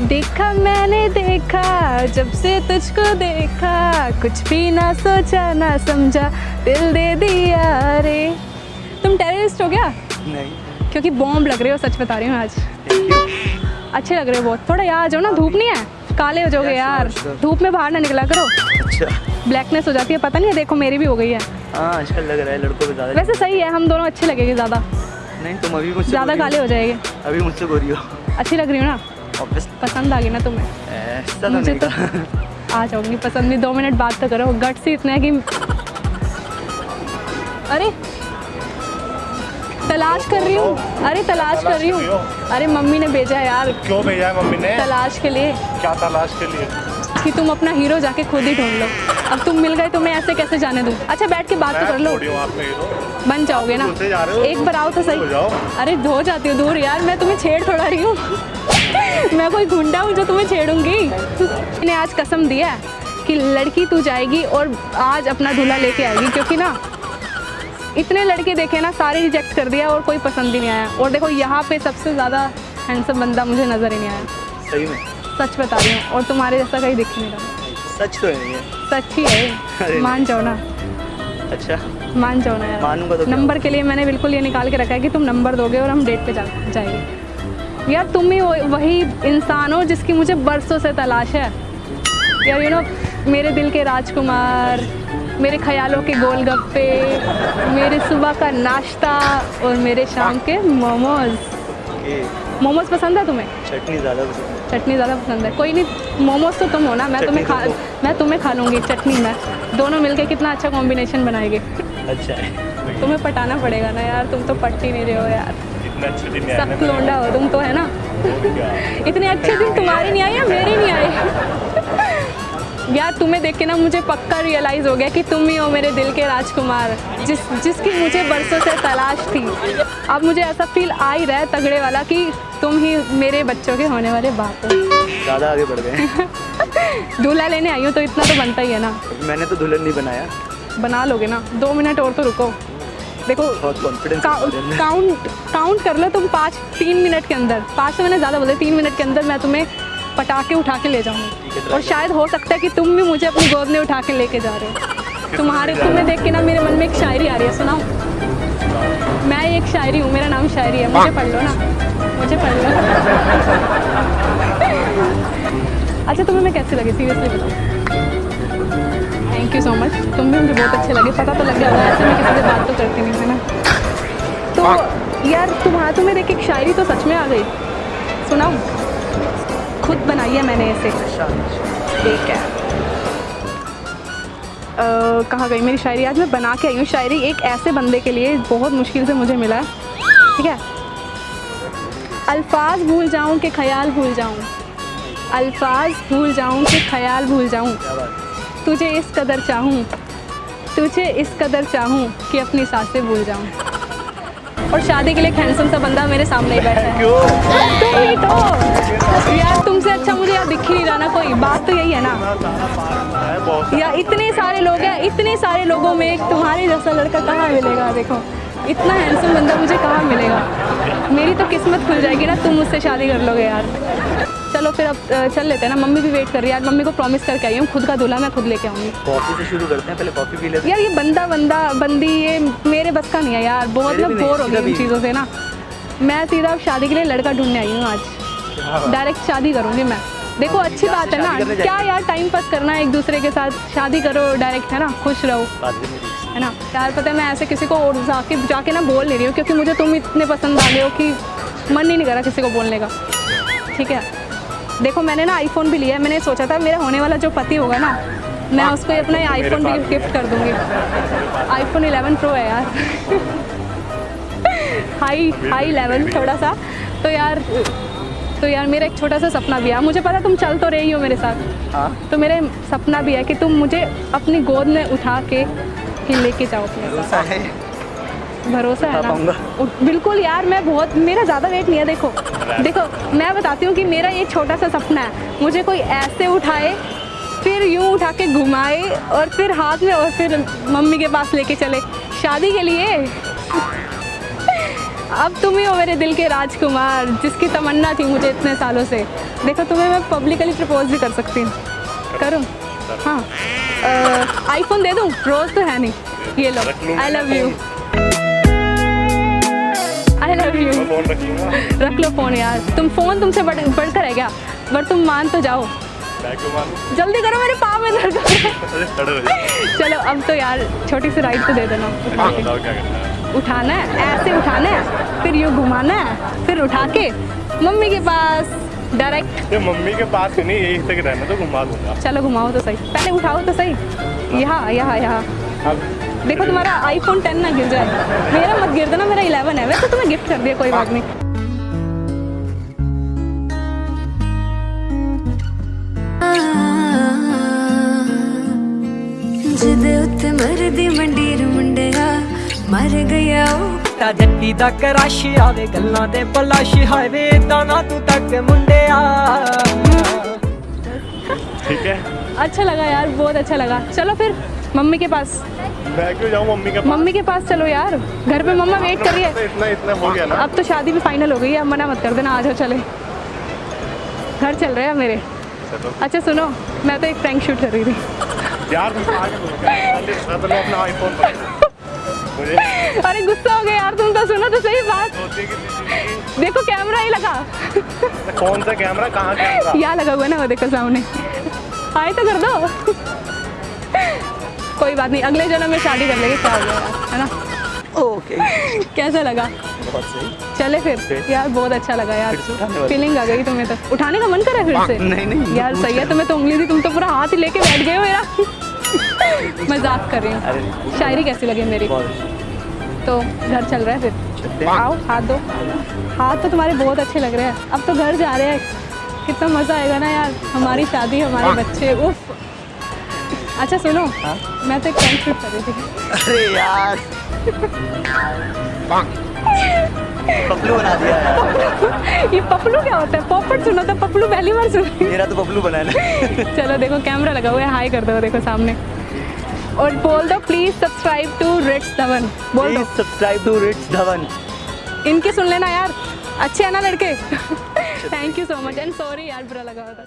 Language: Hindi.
देखा मैंने देखा जब से तुझको देखा कुछ भी ना सोचा ना समझा दिल दे दिया रे। तुम टेररिस्ट हो क्या नहीं। क्योंकि बॉम्ब लग रहे हो सच बता रही हूँ आज। अच्छे लग रहे हो बहुत। थोड़ा यहाँ आ जाओ ना धूप नहीं है? काले हो जाओगे यार. धूप में बाहर ना निकला करो। अच्छा। ब्लैकनेस हो जाती है पता नहीं है देखो मेरी भी हो गई है। हाँ आजकल लग रहा है लड़कों को ज़्यादा वैसे सही है हम दोनों अच्छे लगेंगे ज़्यादा। नहीं तुम अभी मुझसे ज़्यादा काले हो जाएँगे। अभी मुझसे गोरी हो। अच्छी लग रही हो ना? पसंद आ गई ना तुम्हें? ऐसा तो मुझे तो आ जाऊँगी पसंद नहीं। दो मिनट बात तो करो। गट से इतना है कि अरे तलाश कर रही हूँ। अरे तलाश कर रही हूँ? अरे मम्मी ने भेजा है यार। क्यों भेजा है मम्मी ने? तलाश के लिए। क्या तलाश के लिए? कि तुम अपना हीरो जाके खुद ही ढूंढ लो। अब तुम मिल गए तो मैं ऐसे कैसे जाने दूँ? अच्छा बैठ के बात तो कर लो। बन जाओगे ना? एक बार आओ तो सही। अरे धो जाती हूँ दूर यार। मैं तुम्हें छेड़ थोड़ा रही हूँ। मैं कोई गुंडा हूँ जो तुम्हें छेड़ूँगी। मैंने आज कसम दिया है कि लड़की तू जाएगी और आज अपना दूल्हा लेके आएगी क्योंकि ना इतने लड़के देखे ना सारे रिजेक्ट कर दिया और कोई पसंद ही नहीं आया। और देखो यहाँ पे सबसे ज़्यादा हैंडसम बंदा मुझे नज़र ही नहीं आया। सही में। सच बता रही हूँ और तुम्हारे जैसा कहीं दिख नहीं रहा। सच तो है ये। सच ही है मान जाओ ना। अच्छा। मान जाओ ना यार। मानूँगा तो नंबर के लिए मैंने बिल्कुल ये निकाल के रखा है कि तुम नंबर दोगे और हम डेट पे जा जाएँगे। यार तुम ही वही इंसान हो जिसकी मुझे बरसों से तलाश है। यार यू नो मेरे दिल के राजकुमार मेरे ख्यालों के गोलगप्पे मेरे सुबह का नाश्ता और मेरे शाम के मोमोज। मोमोज पसंद है तुम्हें? चटनी ज़्यादा पसंद चटनी ज़्यादा पसंद है। कोई नहीं मोमोज तो तुम हो ना मैं तुम्हें खा मैं तुम्हें खा लूँगी चटनी में। दोनों मिलके कितना अच्छा कॉम्बिनेशन बनाएगी। अच्छा। है तुम्हें पटाना पड़ेगा ना यार तुम तो पट ही नहीं रहे हो यार। सब लोंडा हो तुम तो है ना? इतने अच्छे दिन तुम्हारे नहीं आए या मेरे नहीं आए? यार तुम्हें देख के ना मुझे पक्का रियलाइज़ हो गया कि तुम ही हो मेरे दिल के राजकुमार। जिस जिसकी मुझे बरसों से तलाश थी। अब मुझे ऐसा फील आ ही रहा है तगड़े वाला कि तुम ही मेरे बच्चों के होने वाले बाप हो। ज़्यादा आगे बढ़ गए। दूल्हा लेने आई हूँ तो इतना तो बनता ही है ना। मैंने तो दुल्हन नहीं बनाया। बना लोगे ना। दो मिनट और तो रुको। देखो काउंट काउंट कर लो तुम पाँच तीन मिनट के अंदर। पाँच से मैंने ज़्यादा बोले तीन मिनट के अंदर मैं तुम्हें पटाके उठा के ले है, जाऊँगी और शायद हो सकता है कि तुम भी मुझे अपनी गोद में उठा के लेके जा रहे हो। तुम्हारे तुम्हें देख के ना मेरे मन में एक शायरी आ रही है सुनाओ। मैं एक शायरी हूँ मेरा नाम शायरी है। मुझे पढ़ लो ना। मुझे पढ़ लो। अच्छा तुम्हें मैं कैसे लगी? सीरियसली बताओ। थैंक यू सो मच तुम भी मुझे बहुत अच्छे लगे। पता तो लग गया ऐसे मैं किसी से बात तो करती नहीं है ना? तो यार तुम्हारा तुम्हें देख एक शायरी तो सच में आ गई। सुनाओ। बनाई है मैंने ऐसे ठीक है. कहाँ गई मेरी शायरी? आज मैं बना के आई हूँ शायरी एक ऐसे बंदे के लिए, बहुत मुश्किल से मुझे मिला. है ठीक है? अल्फाज भूल जाऊँ कि ख्याल भूल जाऊँ. अल्फाज भूल जाऊँ कि ख्याल भूल जाऊँ. तुझे इस कदर चाहूँ, तुझे इस कदर चाहूँ कि अपनी साँसें भूल जाऊँ. और शादी के लिए हैंडसम सा बंदा मेरे सामने ही बैठा है। तुम ही तो यार तुमसे अच्छा मुझे यार दिख ही नहीं रहा ना कोई। बात तो यही है ना। यार या इतने सारे लोग हैं इतने सारे लोगों में एक तुम्हारे जैसा लड़का कहाँ मिलेगा? देखो इतना हैंडसम बंदा मुझे कहाँ मिलेगा? मेरी तो किस्मत खुल जाएगी ना तुम मुझसे शादी कर लोगे यार। चलो फिर अब चल लेते हैं ना। मम्मी भी वेट कर रही है। आज मम्मी को प्रॉमिस करके आई हूँ। खुद का दूल्हा मैं खुद लेके आऊँगी। कॉफ़ी से शुरू करते हैं। पहले कॉफ़ी पी लेते हैं। यार ये बंदा बंदा बंदी ये मेरे बस का नहीं है यार। बहुत मैं बोर हो। गई इन चीज़ों से ना। मैं सीधा अब शादी के लिए लड़का ढूँढने आई हूँ आज। डायरेक्ट शादी करूँगी मैं। देखो अच्छी बात है ना। क्या यार टाइम पास करना है एक दूसरे के साथ? शादी करो डायरेक्ट है ना? खुश रहो। है। ना? यार पता है मैं ऐसे किसी को और जाके जाके ना बोल नहीं रही हूँ क्योंकि मुझे तुम इतने पसंद आ गए हो कि मन ही नहीं करा किसी को बोलने का। ठीक है? देखो मैंने ना आईफोन भी लिया है। मैंने सोचा था मेरा होने वाला जो पति होगा ना मैं उसको अपना आईफोन भी गिफ्ट कर दूँगी। आईफोन 11 प्रो है यार। हाई हाई लेवल थोड़ा सा। तो यार तो यार मेरा एक छोटा सा सपना भी है। मुझे पता तुम चल तो रही हो मेरे साथ। हाँ। तो मेरे सपना भी है कि तुम मुझे अपनी गोद में उठा के ही लेके जाओ अपने साथ। भरोसा है ना? बिल्कुल यार मैं बहुत मेरा ज़्यादा वेट नहीं है देखो। देखो मैं बताती हूँ कि मेरा ये छोटा सा सपना है। मुझे कोई ऐसे उठाए फिर यूँ उठा के घुमाए और फिर हाथ में और फिर मम्मी के पास लेके चले। शादी के लिए? अब तुम ही हो मेरे दिल के राजकुमार जिसकी तमन्ना थी मुझे इतने सालों से। देखो तुम्हें मैं पब्लिकली प्रपोज भी कर सकती हूँ। करूँ? हाँ। आईफोन दे दूँ? रोज़ तो है नहीं। ये लो I love you love you रख लो फ़ोन यार। तुम फ़ोन तुमसे बढ़ बढ़कर है क्या? बट तुम मान तो जाओ। जल्दी करो मेरे पाँव में दर्द चलो अब तो यार छोटी सी राइड तो दे देना। है? उठाना है ऐसे उठाना है फिर यूँ घुमाना है फिर उठा के मम्मी के पास डायरेक्ट मम्मी के पास ही नहीं यही तक रहना तो घुमा दूँगा। चलो घुमाओ तो सही। पहले उठाओ तो सही। यहाँ यहाँ यहाँ। देखो तुम्हारा आईफोन टेन ना गिर जाए मेरा मत गिर देना मेरा इलेवन है वैसे तो तुम्हें गिफ्ट कर दिया कोई बात नहीं ਜਿਹਦੇ ਉੱਤੇ ਮਰਦੀ ਮੰਡੀਰ ਮੁੰਡਿਆ ਮਰ ਗਿਆ ਉਹ ਤਾਂ ਜੱਟੀ ਦਾ ਕਰਾਸ਼ ਆਵੇ ਗੱਲਾਂ ਤੇ ਬਲਾਸ਼ ਹਾਵੇ ਤਾਂ ਨਾ ਤੂੰ ਤੱਕ ਮੁੰਡਿਆ ठीक है अच्छा लगा यार बहुत अच्छा लगा चलो फिर मम्मी के पास। मैं क्यों जाऊँ मम्मी के पास मम्मी के पास चलो यार। घर पे मम्मा वेट कर रही है इतना इतना हो गया ना? अब तो शादी भी फाइनल हो गई है अब मना मत कर देना आ जाओ चले। घर चल रहे हैं मेरे। अच्छा सुनो मैं तो एक प्रैंक शूट कर रही थी। यार तो अरे गुस्सा हो गया यार तुम तो सुनो तो सही बात। देखो कैमरा ही लगा। की- कौन सा कैमरा कहाँ यहाँ लगा हुआ ना वो देखो सामने। आए तो कर दो। कोई बात नहीं अगले जन्म में शादी कर लेंगे क्या हो गया है ना? ओके कैसा लगा? बहुत सही। चले फिर? यार बहुत अच्छा लगा यार? फीलिंग आ गई तुम्हें तो। उठाने का मन करे फिर से? नहीं, नहीं, यार सही है तुम्हें तो उंगली थी तुम तो पूरा हाथ ही लेके बैठ गए हो मेरा। मज़ाक कर रही हूँ। शायरी कैसी लगी मेरी? तो घर चल रहा है फिर? आओ हाथ दो। हाथ तो तुम्हारे बहुत अच्छे लग रहे हैं। अब तो घर जा रहे हैं। कितना मज़ा आएगा ना यार हमारी शादी हमारे बच्चे उफ। अच्छा सुनो। हाँ? मैं तो एक टेंट शूट कर रही थी। अरे यार। पपलू बना दिया ये पपलू क्या होता है? पॉपट सुनो तो पपलू पहली बार सुन मेरा तो पपलू बना है। चलो देखो कैमरा लगा हुआ है। हाई कर दो देखो सामने। और बोल दो please subscribe to Rits Dhawan बोल दो। सब्सक्राइब टू रिट्स धवन इनके सुन लेना यार। अच्छे है ना लड़के? Thank you so much and sorry यार बुरा लगा होता